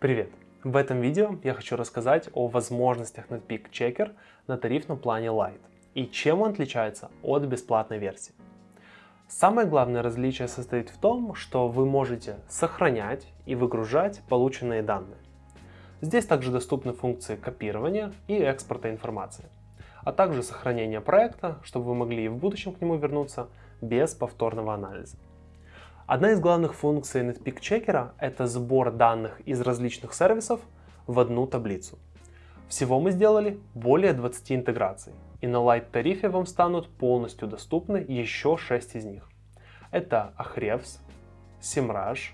Привет! В этом видео я хочу рассказать о возможностях Netpeak Checker на тарифном плане Lite и чем он отличается от бесплатной версии. Самое главное различие состоит в том, что вы можете сохранять и выгружать полученные данные. Здесь также доступны функции копирования и экспорта информации, а также сохранения проекта, чтобы вы могли и в будущем к нему вернуться без повторного анализа. Одна из главных функций Netpeak Checker – это сбор данных из различных сервисов в одну таблицу. Всего мы сделали более 20 интеграций, и на Lite тарифе вам станут полностью доступны еще 6 из них. Это Ahrefs, Semrush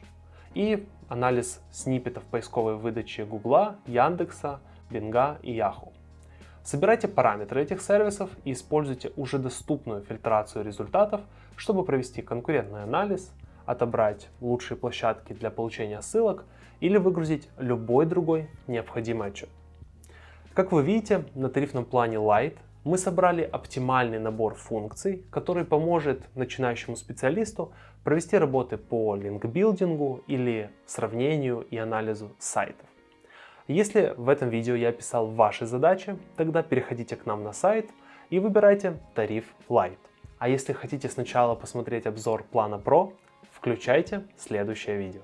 и анализ сниппетов поисковой выдачи Гугла, Яндекса, Бинга и Yahoo. Собирайте параметры этих сервисов и используйте уже доступную фильтрацию результатов, чтобы провести конкурентный анализ, отобрать лучшие площадки для получения ссылок или выгрузить любой другой необходимый отчет. Как вы видите, на тарифном плане Lite мы собрали оптимальный набор функций, который поможет начинающему специалисту провести работы по линкбилдингу или сравнению и анализу сайтов. Если в этом видео я описал ваши задачи, тогда переходите к нам на сайт и выбирайте тариф Lite. А если хотите сначала посмотреть обзор плана Pro, Включайте следующее видео.